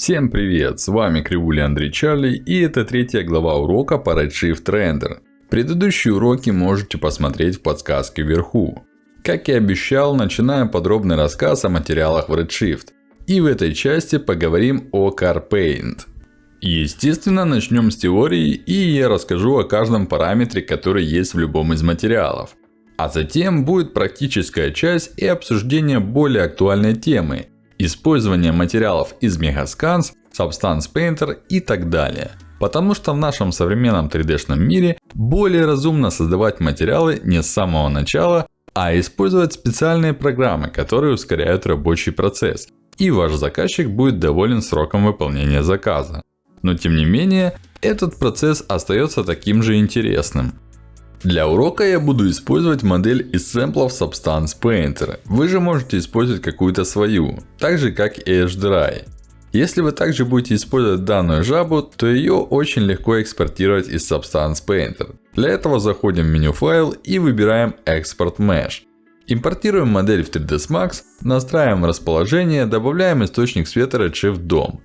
Всем привет, с вами Кривуля Андрей Чарли и это третья глава урока по Redshift Render. Предыдущие уроки можете посмотреть в подсказке вверху. Как и обещал, начинаем подробный рассказ о материалах в Redshift. И в этой части поговорим о CarPaint. Естественно, начнем с теории и я расскажу о каждом параметре, который есть в любом из материалов. А затем будет практическая часть и обсуждение более актуальной темы использование материалов из Megascans, Substance Painter и так далее. Потому что в нашем современном 3D-шном мире более разумно создавать материалы не с самого начала, а использовать специальные программы, которые ускоряют рабочий процесс. И ваш заказчик будет доволен сроком выполнения заказа. Но тем не менее, этот процесс остается таким же интересным. Для урока я буду использовать модель из сэмплов Substance Painter. Вы же можете использовать какую-то свою, так же как и HDRI. Если вы также будете использовать данную жабу, то ее очень легко экспортировать из Substance Painter. Для этого заходим в меню файл и выбираем Export Mesh. Импортируем модель в 3ds Max, настраиваем расположение, добавляем источник света Redshift DOM.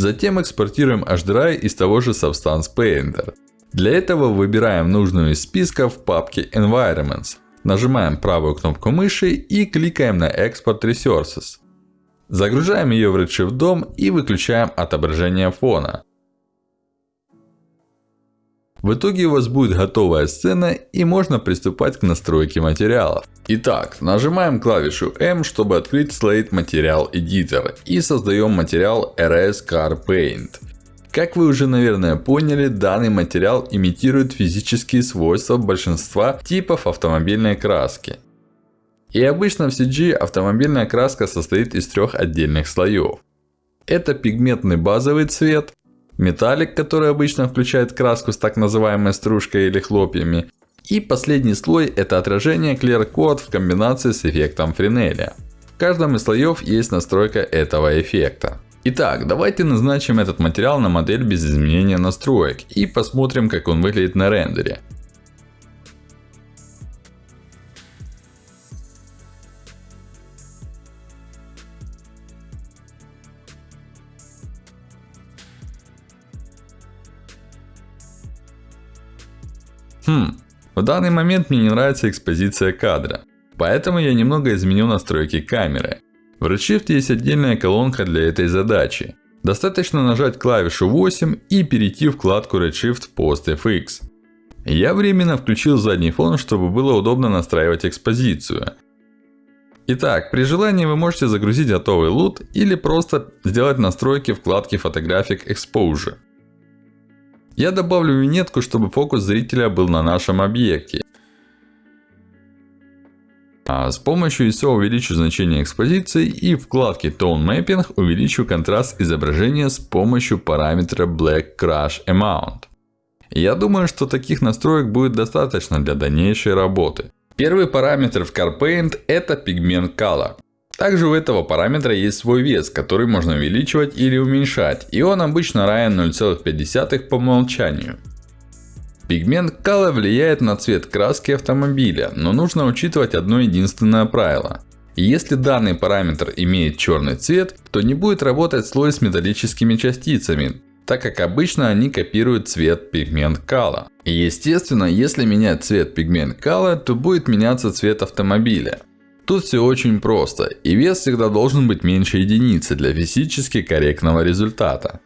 Затем экспортируем HDRI из того же Substance Painter. Для этого выбираем нужную из списка в папке Environments. Нажимаем правую кнопку мыши и кликаем на Export Resources. Загружаем ее в Redshift DOM и выключаем отображение фона. В итоге у вас будет готовая сцена и можно приступать к настройке материалов. Итак, нажимаем клавишу M, чтобы открыть Slate Material Editor и создаем материал RS Car Paint. Как вы уже наверное поняли, данный материал имитирует физические свойства большинства типов автомобильной краски. И обычно в CG автомобильная краска состоит из трех отдельных слоев. Это пигментный базовый цвет, металлик, который обычно включает краску с так называемой стружкой или хлопьями. И последний слой это отражение Clear Coat в комбинации с эффектом Френеля. В каждом из слоев есть настройка этого эффекта. Итак, давайте назначим этот материал на модель без изменения настроек и посмотрим как он выглядит на рендере. Хм, в данный момент мне не нравится экспозиция кадра. Поэтому я немного изменю настройки камеры. В Redshift есть отдельная колонка для этой задачи. Достаточно нажать клавишу 8 и перейти в вкладку Redshift PostFX. Я временно включил задний фон, чтобы было удобно настраивать экспозицию. Итак, при желании вы можете загрузить готовый лут или просто сделать настройки вкладки Photographic Exposure. Я добавлю винетку, чтобы фокус зрителя был на нашем объекте. А с помощью ISO увеличу значение экспозиции и в вкладке Tone Mapping увеличу контраст изображения с помощью параметра Black Crush Amount. Я думаю, что таких настроек будет достаточно для дальнейшей работы. Первый параметр в CarPaint это Pigment Color. Также у этого параметра есть свой вес, который можно увеличивать или уменьшать. И он обычно равен 0,5 по умолчанию. Пигмент Color влияет на цвет краски автомобиля, но нужно учитывать одно единственное правило. Если данный параметр имеет черный цвет, то не будет работать слой с металлическими частицами, так как обычно они копируют цвет пигмент. И естественно, если менять цвет пигмент Color, то будет меняться цвет автомобиля. Тут все очень просто, и вес всегда должен быть меньше единицы для физически корректного результата.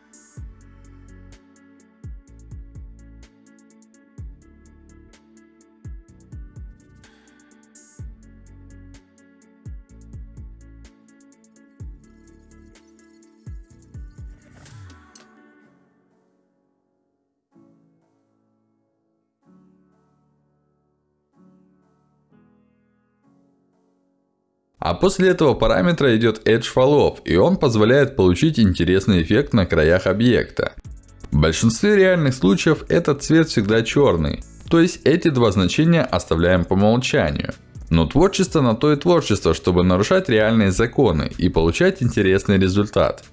А после этого параметра идет Edge Falloff, и он позволяет получить интересный эффект на краях объекта. В большинстве реальных случаев этот цвет всегда черный. То есть эти два значения оставляем по умолчанию. Но творчество на то и творчество, чтобы нарушать реальные законы и получать интересный результат.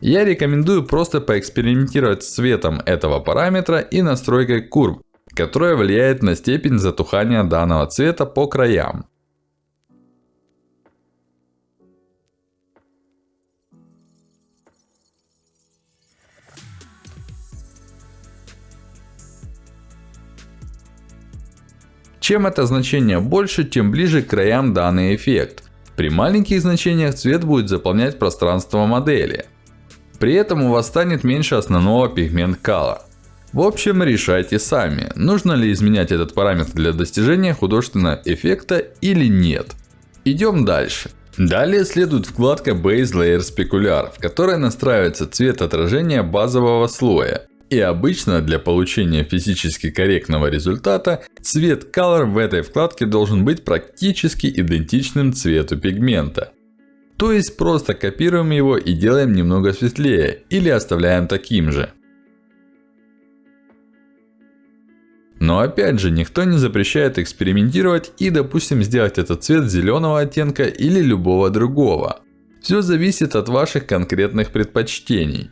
Я рекомендую просто поэкспериментировать с цветом этого параметра и настройкой курв, которая влияет на степень затухания данного цвета по краям. Чем это значение больше, тем ближе к краям данный эффект. При маленьких значениях цвет будет заполнять пространство модели. При этом у вас станет меньше основного пигмент color. В общем, решайте сами, нужно ли изменять этот параметр для достижения художественного эффекта или нет. Идем дальше. Далее следует вкладка Base Layer Specular, в которой настраивается цвет отражения базового слоя. И обычно для получения физически корректного результата, цвет Color в этой вкладке должен быть практически идентичным цвету пигмента. То есть просто копируем его и делаем немного светлее, или оставляем таким же. Но опять же, никто не запрещает экспериментировать и допустим сделать этот цвет зеленого оттенка или любого другого. Все зависит от ваших конкретных предпочтений.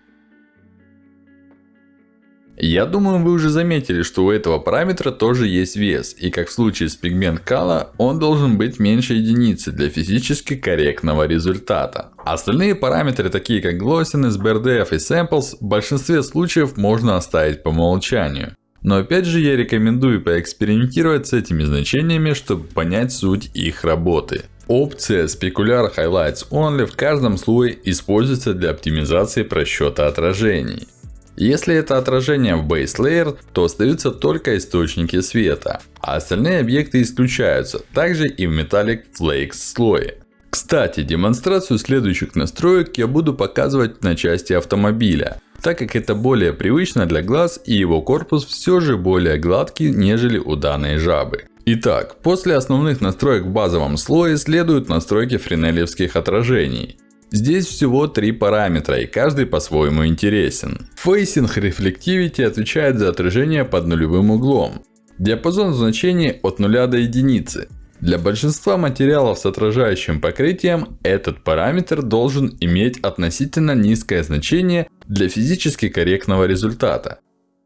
Я думаю, вы уже заметили, что у этого параметра тоже есть вес. И как в случае с пигмент Kala, он должен быть меньше единицы для физически корректного результата. Остальные параметры, такие как Glossiness, BRDF и Samples, в большинстве случаев можно оставить по умолчанию. Но опять же я рекомендую поэкспериментировать с этими значениями, чтобы понять суть их работы. Опция Specular Highlights Only в каждом слое используется для оптимизации просчета отражений. Если это отражение в Base Layer, то остаются только источники света, а остальные объекты исключаются, также и в Metallic Flakes слое. Кстати, демонстрацию следующих настроек я буду показывать на части автомобиля, так как это более привычно для глаз и его корпус все же более гладкий, нежели у данной жабы. Итак, после основных настроек в базовом слое следуют настройки френелевских отражений. Здесь всего три параметра, и каждый по-своему интересен. Facing Reflectivity отвечает за отражение под нулевым углом. Диапазон значений от 0 до единицы. Для большинства материалов с отражающим покрытием, этот параметр должен иметь относительно низкое значение для физически корректного результата.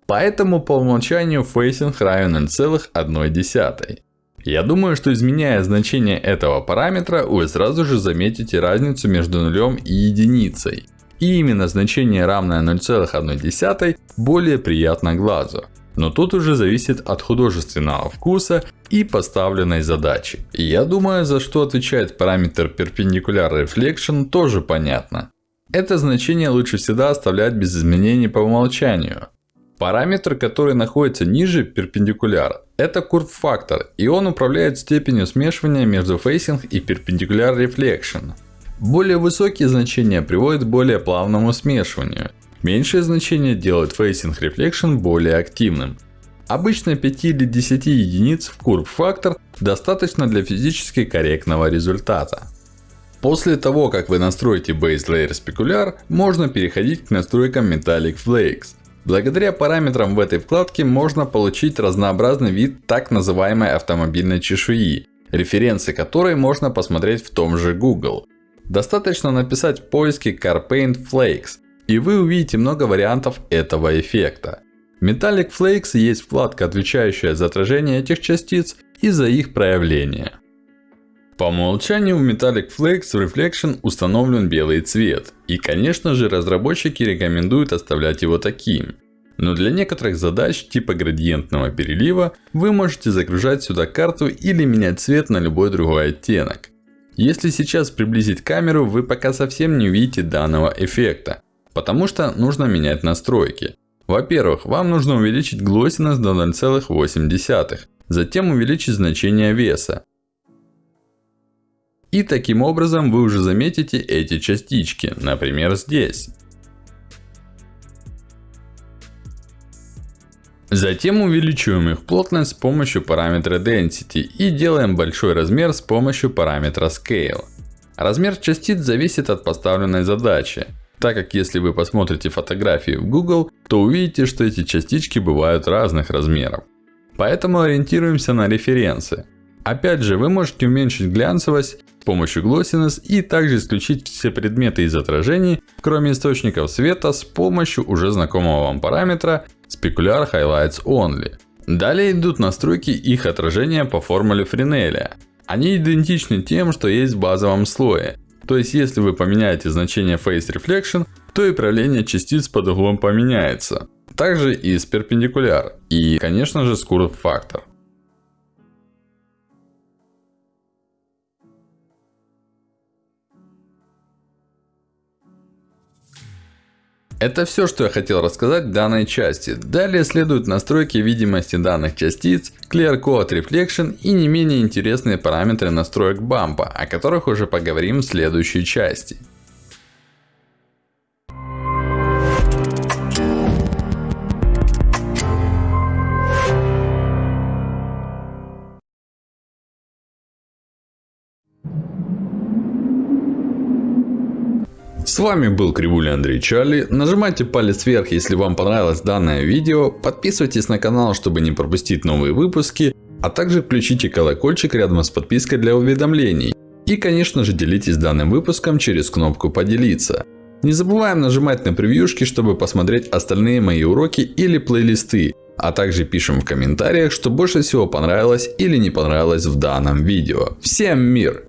Поэтому по умолчанию facing равен 0,1. Я думаю, что изменяя значение этого параметра, вы сразу же заметите разницу между нулем и единицей. И именно значение равное 0,1 более приятно глазу. Но тут уже зависит от художественного вкуса и поставленной задачи. И я думаю, за что отвечает параметр Perpendicular Reflection тоже понятно. Это значение лучше всегда оставлять без изменений по умолчанию. Параметр, который находится ниже перпендикуляра, это курв-фактор, и он управляет степенью смешивания между facing и perpendicular reflection. Более высокие значения приводят к более плавному смешиванию. Меньшие значения делают facing reflection более активным. Обычно 5 или 10 единиц в курв-фактор достаточно для физически корректного результата. После того, как вы настроите Base Layer Specular, можно переходить к настройкам Metallic Flakes. Благодаря параметрам в этой вкладке можно получить разнообразный вид так называемой автомобильной чешуи, референсы которой можно посмотреть в том же Google. Достаточно написать в поиске CarPaint Flakes, и вы увидите много вариантов этого эффекта. Metallic Flakes есть вкладка, отвечающая за отражение этих частиц и за их проявление. По умолчанию в Metallic Flakes Reflection установлен белый цвет. И конечно же разработчики рекомендуют оставлять его таким. Но для некоторых задач типа градиентного перелива, вы можете загружать сюда карту или менять цвет на любой другой оттенок. Если сейчас приблизить камеру, вы пока совсем не увидите данного эффекта. Потому что нужно менять настройки. Во-первых, вам нужно увеличить глоссинess до 0,8. Затем увеличить значение веса. И таким образом вы уже заметите эти частички, например здесь. Затем увеличиваем их плотность с помощью параметра Density и делаем большой размер с помощью параметра Scale. Размер частиц зависит от поставленной задачи. Так как если вы посмотрите фотографии в Google, то увидите, что эти частички бывают разных размеров. Поэтому ориентируемся на референсы. Опять же, вы можете уменьшить глянцевость помощью Glossiness и также исключить все предметы из отражений, кроме источников света, с помощью уже знакомого вам параметра Specular Highlights Only. Далее идут настройки их отражения по формуле Френеля. Они идентичны тем, что есть в базовом слое. То есть, если вы поменяете значение Face Reflection, то и правление частиц под углом поменяется. Также и с перпендикуляр. И, конечно же, Curve Factor. Это все, что я хотел рассказать в данной части. Далее следуют настройки видимости данных частиц, Clear Code Reflection и не менее интересные параметры настроек бампа, о которых уже поговорим в следующей части. С вами был Кривуля Андрей Чарли. Нажимайте палец вверх, если вам понравилось данное видео. Подписывайтесь на канал, чтобы не пропустить новые выпуски. А также включите колокольчик рядом с подпиской для уведомлений. И конечно же делитесь данным выпуском через кнопку поделиться. Не забываем нажимать на превьюшки, чтобы посмотреть остальные мои уроки или плейлисты. А также пишем в комментариях, что больше всего понравилось или не понравилось в данном видео. Всем мир!